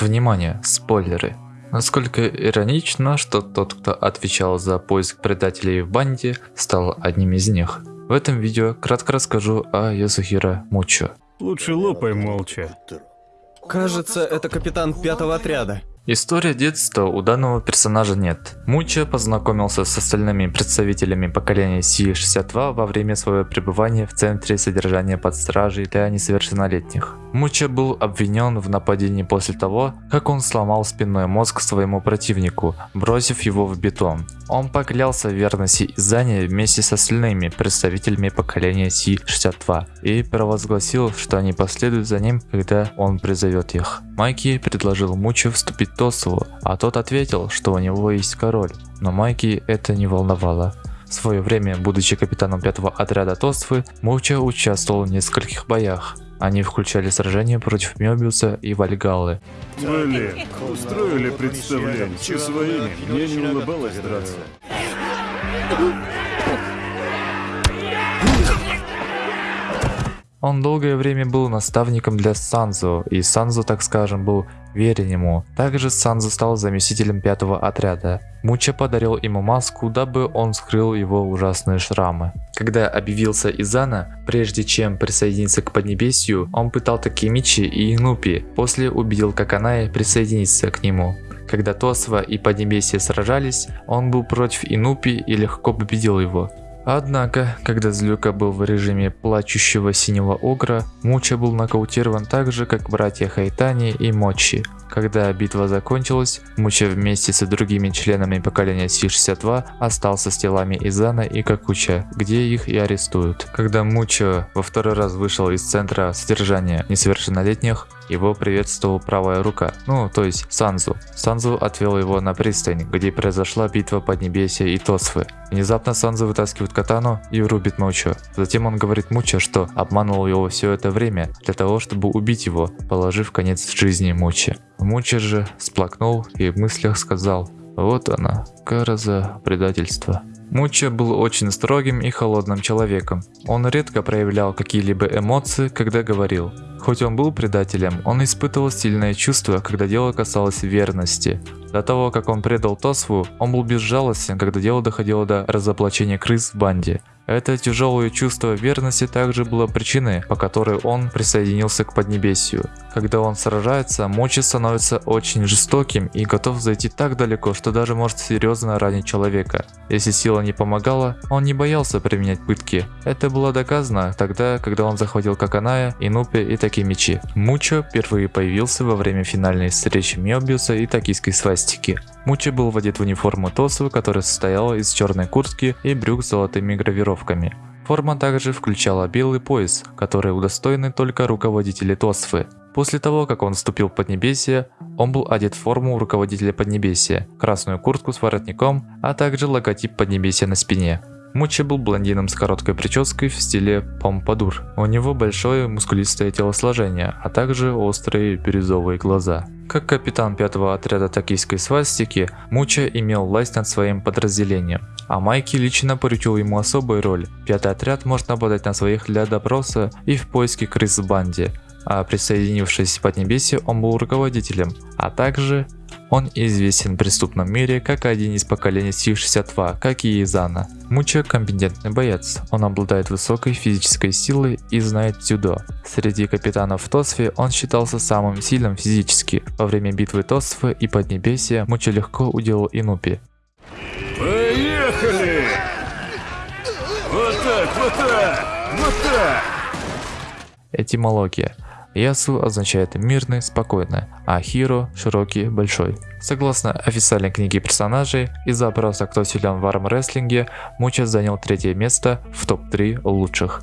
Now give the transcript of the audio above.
Внимание, спойлеры. Насколько иронично, что тот, кто отвечал за поиск предателей в банде, стал одним из них. В этом видео кратко расскажу о Ясухира Мучо. Лучше лопай молча. Кажется, это капитан пятого отряда. История детства у данного персонажа нет. Муча познакомился с остальными представителями поколения Си-62 во время своего пребывания в центре содержания под стражей для несовершеннолетних. Муча был обвинен в нападении после того, как он сломал спинной мозг своему противнику, бросив его в бетон. Он поклялся в верности Изане вместе с остальными представителями поколения Си-62 и провозгласил, что они последуют за ним, когда он призовет их. Майки предложил Муче вступить в Тосову, а тот ответил, что у него есть король, но Майки это не волновало. В свое время, будучи капитаном пятого отряда Тоствы, Муча участвовал в нескольких боях. Они включали сражения против Мёбиуса и Вальгаллы. Блин, устроили представление. Че своими, мне не улыбалось драться. Он долгое время был наставником для Санзу, и Санзу, так скажем, был верен ему. Также Санзу стал заместителем пятого отряда. Муча подарил ему маску, дабы он скрыл его ужасные шрамы. Когда объявился Изана, прежде чем присоединиться к Поднебесью, он пытал Такимичи и Инупи, после убедил Каканае присоединиться к нему. Когда Тосва и Поднебесье сражались, он был против Инупи и легко победил его. Однако, когда Злюка был в режиме плачущего синего огра, Муча был нокаутирован так же, как братья Хайтани и Мочи. Когда битва закончилась, Муча вместе с другими членами поколения Си-62 остался с телами Изана и Какуча, где их и арестуют. Когда Муча во второй раз вышел из центра содержания несовершеннолетних, его приветствовал правая рука, ну то есть Санзу. Санзу отвел его на пристань, где произошла битва Поднебесья и Тосфы. Внезапно Санзу вытаскивает катану и рубит Мучо. Затем он говорит Мучо, что обманывал его все это время для того, чтобы убить его, положив конец жизни Мучи. Муча же сплакнул и в мыслях сказал, вот она, кара за предательство. Муча был очень строгим и холодным человеком. Он редко проявлял какие-либо эмоции, когда говорил. Хоть он был предателем, он испытывал сильное чувство, когда дело касалось верности. До того, как он предал Тосву, он был безжалостен, когда дело доходило до разоблачения крыс в банде. Это тяжелое чувство верности также было причиной, по которой он присоединился к Поднебесью. Когда он сражается, Мочи становится очень жестоким и готов зайти так далеко, что даже может серьезно ранить человека. Если сила не помогала, он не боялся применять пытки. Это было доказано тогда, когда он захватил Каканая, Инупи и Такимичи. Мучо впервые появился во время финальной встречи Мёбиуса и токийской свастики. Мучи был одет в униформу Тосу, которая состояла из черной куртки и брюк с золотыми гравировками. Форма также включала белый пояс, который удостоены только руководители Тосфы. После того, как он вступил в Поднебесье, он был одет в форму руководителя Поднебесья, красную куртку с воротником, а также логотип Поднебесья на спине. Мучи был блондином с короткой прической в стиле помпадур. У него большое мускулистое телосложение, а также острые бирюзовые глаза. Как капитан пятого отряда токийской свастики, Муча имел власть над своим подразделением, а Майки лично поручил ему особую роль. Пятый отряд может нападать на своих для допроса и в поиске крыс в банде, а присоединившись в Поднебесье, он был руководителем, а также он известен в преступном мире как один из поколений Си-62, как и Изана. Муча компетентный боец, он обладает высокой физической силой и знает дзюдо. Среди капитанов в Тосфе он считался самым сильным физически. Во время битвы Тосфы и Поднебесья Муча легко уделал Инупи. Поехали! Вот так, вот так, вот так! Этимология. Ясу означает мирный, спокойный, а Хиро – широкий, большой. Согласно официальной книге персонажей, из-за опроса «Кто силен в армрестлинге», Муча занял третье место в топ-3 лучших.